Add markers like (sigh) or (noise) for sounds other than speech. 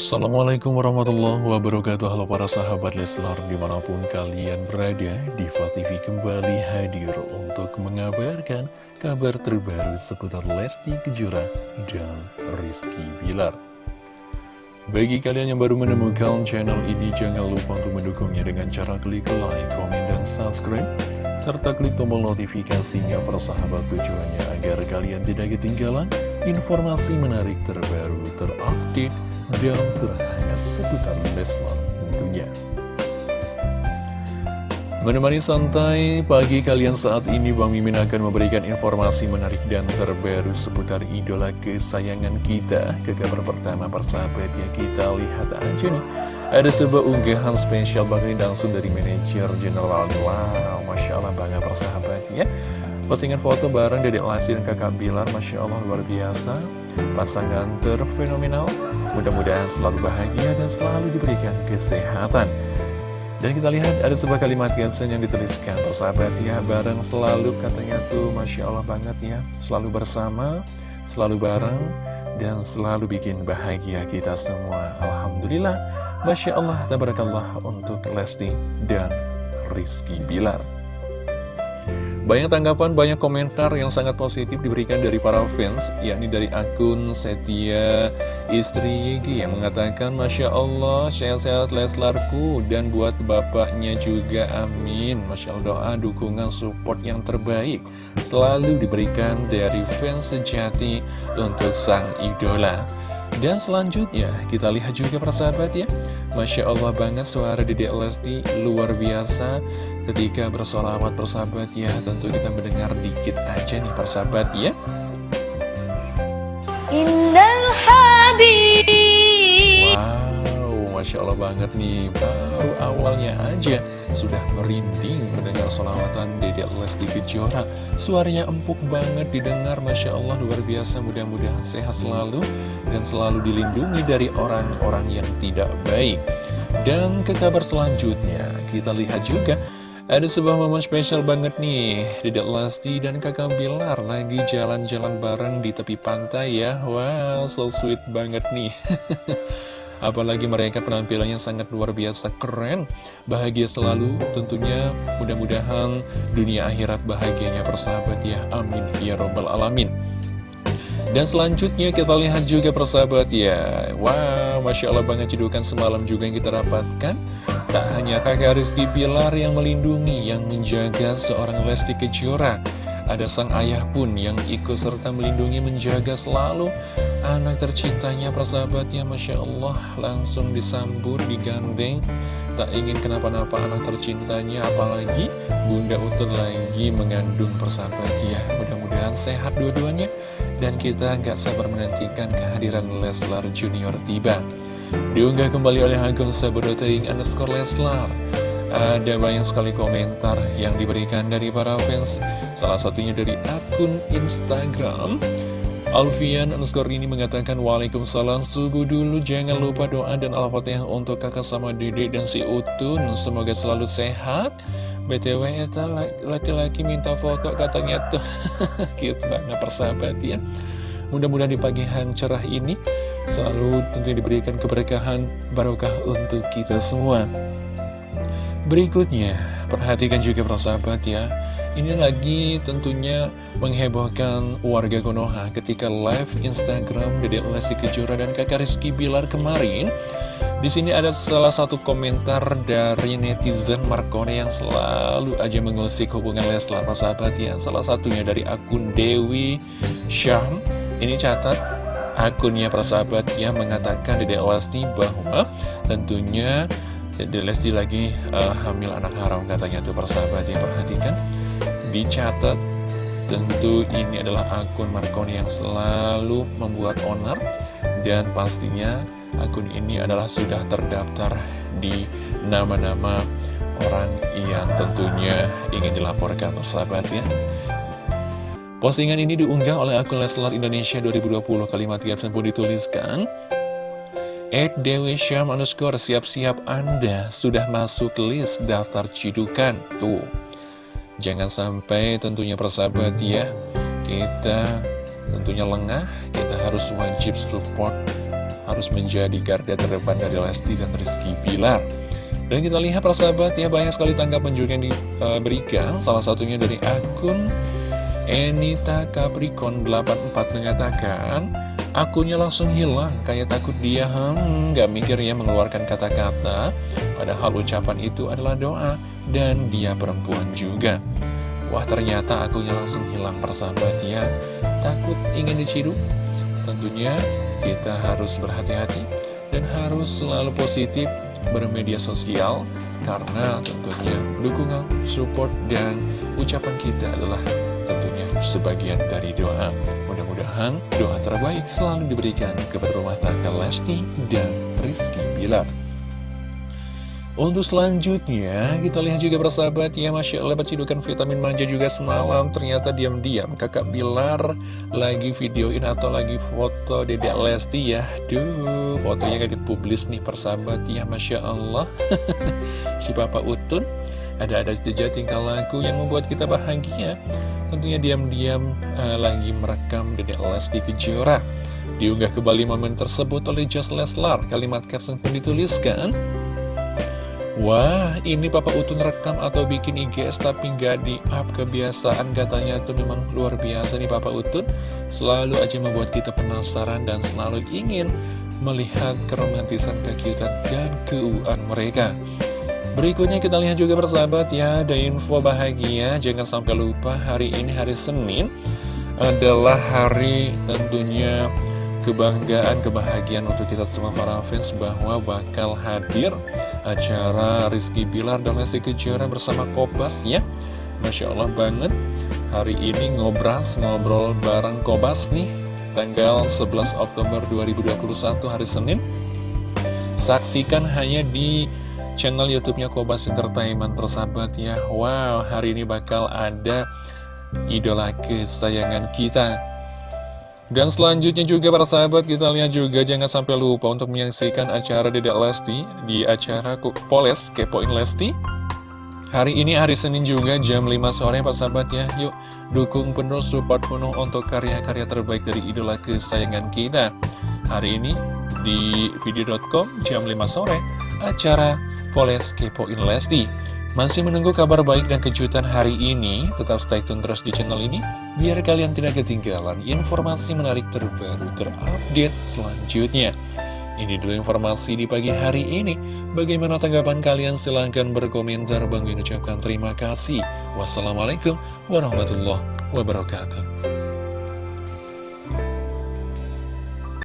Assalamualaikum warahmatullahi wabarakatuh. Halo para sahabat Leslar di mana pun kalian berada Diva TV kembali hadir untuk mengabarkan kabar terbaru seputar Lesti Kejora dan Rizky Bilar. Bagi kalian yang baru menemukan channel ini jangan lupa untuk mendukungnya dengan cara klik like, komen, dan subscribe serta klik tombol notifikasinya persahabat tujuannya agar kalian tidak ketinggalan informasi menarik terbaru terupdate dan terhangat seputar Leslar tentunya. Menemani santai pagi kalian saat ini Bang Mimin akan memberikan informasi menarik dan terbaru seputar idola kesayangan kita. Ke kabar pertama persahabat ya kita lihat aja nih. Ada sebuah unggahan spesial bakal langsung dari manajer general Wow Masya Allah bangga persahabat ya. Postingan foto bareng Dedek Lasi dan kakak Bilar Masya Allah luar biasa. Pasangan terfenomenal Mudah-mudahan selalu bahagia dan selalu diberikan kesehatan. Dan kita lihat ada sebuah kalimat caption yang dituliskan Persahabat ya bareng selalu katanya tuh Masya Allah banget ya. Selalu bersama, selalu bareng Dan selalu bikin bahagia kita semua. Alhamdulillah. Masya Allah, tabarakallah untuk Lesti dan Rizky Bilar banyak tanggapan, banyak komentar yang sangat positif diberikan dari para fans, yakni dari akun Setia Istri Yigi yang mengatakan, Masya Allah, sehat-sehat Leslarku, dan buat bapaknya juga, amin. Masya Allah, doa, dukungan, support yang terbaik selalu diberikan dari fans sejati untuk sang idola. Dan selanjutnya, kita lihat juga persahabat ya, Masya Allah banget suara Dedek Lesti luar biasa. Ketika bersolawat persahabat ya tentu kita mendengar dikit aja nih persahabat ya. Innal Habib. Wow Masya Allah banget nih baru awalnya aja sudah merinding mendengar solawatan Dedek Lesti Kejora. Suaranya empuk banget didengar Masya Allah luar biasa mudah-mudahan sehat selalu dan selalu dilindungi dari orang-orang yang tidak baik. Dan ke kabar selanjutnya kita lihat juga ada sebuah momen spesial banget nih. Dedek Lesti dan kakak Bilar lagi jalan-jalan bareng di tepi pantai ya. Wow, so sweet banget nih (laughs) Apalagi mereka penampilannya sangat luar biasa keren Bahagia selalu. Tentunya mudah-mudahan dunia akhirat bahagianya persahabat ya. Amin. Ya robbal alamin. Dan selanjutnya kita lihat juga persahabat ya. Wow, Masya Allah banget cedukan semalam juga yang kita dapatkan. Tak hanya kakak Rizky Bilar yang melindungi, yang menjaga seorang Lesti Kejora Ada sang ayah pun yang ikut serta melindungi, menjaga selalu Anak tercintanya persahabatnya. Masya Allah langsung disambut, digandeng. Tak ingin kenapa-napa anak tercintanya Apalagi Bunda Utut lagi mengandung persahabatnya Mudah-mudahan sehat dua-duanya. Dan kita nggak sabar menantikan kehadiran Leslar Junior tiba. Diunggah kembali oleh akun sahabat.ing underscore Leslar Ada banyak sekali komentar yang diberikan dari para fans. Salah satunya dari akun Instagram. Alfian underscore ini mengatakan Waalaikumsalam subuh dulu. Jangan lupa doa dan al-fatihah untuk kakak sama dede dan si Utun. Semoga selalu sehat. BTW eta laki-laki minta foto katanya tuh. (laughs) Cute banget persahabat ya. Mudah-mudahan di pagi yang cerah ini selalu tentunya diberikan keberkahan barokah untuk kita semua. Berikutnya, perhatikan juga persahabat ya. Ini lagi tentunya menghebohkan warga Konoha ketika live Instagram Dede Lesti Kejora dan kakak Rizky Bilar kemarin. Di sini ada salah satu komentar dari netizen Marcone yang selalu aja mengusik hubungan Leslar persahabat ya. Salah satunya dari akun Dewi Syam. Ini catat akunnya persahabat yang mengatakan Dede Lesti bahwa tentunya Lesti lagi uh, hamil anak haram. Katanya tuh persahabat yang perhatikan. Dicatat. Tentu ini adalah akun Marconi yang selalu membuat owner dan pastinya akun ini adalah sudah terdaftar di nama-nama orang yang tentunya ingin dilaporkan persahabat ya. Postingan ini diunggah oleh akun Leslar Indonesia 2020 kalimat caption pun dituliskan Ed Dewi Syam underscore siap-siap Anda sudah masuk list daftar cidukan. Tuh. Jangan sampai tentunya persahabat ya Kita tentunya lengah Kita harus wajib support harus menjadi garda terdepan dari Lesti dan Rizky Bilar. Dan kita lihat persahabat ya banyak sekali tanggapan juga yang diberikan Salah satunya dari akun Enita Capricorn 84 mengatakan Akunnya langsung hilang kayak takut dia hmm, gak mikir ya mengeluarkan kata-kata. Padahal ucapan itu adalah doa Dan dia perempuan juga. Wah ternyata akunnya langsung hilang persahabat ya. Takut ingin diciduk? Tentunya kita harus berhati-hati Dan harus selalu positif bermedia sosial karena tentunya dukungan, support, dan ucapan kita adalah sebagian dari doa. Mudah-mudahan doa terbaik selalu diberikan kepada rumah tangga Lesti dan Rizky Bilar. Untuk selanjutnya, kita lihat juga persahabat ya, Masya Allah cidukan vitamin manja juga semalam Ternyata diam-diam kakak Bilar lagi videoin atau lagi foto dedek Lesti ya Duh, fotonya gak dipublis nih persahabat ya, Masya Allah (laughs) Si Papa Utun, ada-ada saja tingkah laku yang membuat kita bahagia. Tentunya diam-diam uh, lagi merekam dedek Lesti Kejora. Diunggah kembali momen tersebut oleh Just Leslar. Kalimat caption pun dituliskan. Wah, ini Papa Utun rekam atau bikin IGS tapi nggak di-up kebiasaan. Katanya itu memang luar biasa nih Papa Utun. Selalu aja membuat kita penasaran dan selalu ingin melihat keromantisan, kekiutan, dan keuuan mereka Berikutnya kita lihat juga persahabat ya, ada info bahagia Jangan sampai lupa hari ini hari Senin adalah hari tentunya kebanggaan, kebahagiaan untuk kita semua para fans bahwa bakal hadir acara Rizky Bilar dan Lesti Kejora bersama Kobas ya. Masya Allah banget Hari ini ngobras, ngobrol bareng Kobas nih Tanggal 11 Oktober 2021 hari Senin. Saksikan hanya di channel YouTube-nya Kobas Entertainment persahabat ya Wow, hari ini bakal ada idola kesayangan kita dan selanjutnya juga para sahabat kita lihat juga jangan sampai lupa untuk menyaksikan acara Dedek Lesti di acara Poles Kepoin Lesti. Hari ini hari Senin juga jam 5 sore para sahabat ya. Yuk dukung penuh support penuh untuk karya-karya terbaik dari idola kesayangan kita. Hari ini di video.com jam 5 sore acara Poles Kepoin Lesti. Masih menunggu kabar baik dan kejutan hari ini? Tetap stay tune terus di channel ini, biar kalian tidak ketinggalan informasi menarik terbaru terupdate selanjutnya. Ini dulu informasi di pagi hari ini. Bagaimana tanggapan kalian? Silahkan berkomentar. Bang ucapkan terima kasih. Wassalamualaikum warahmatullahi wabarakatuh.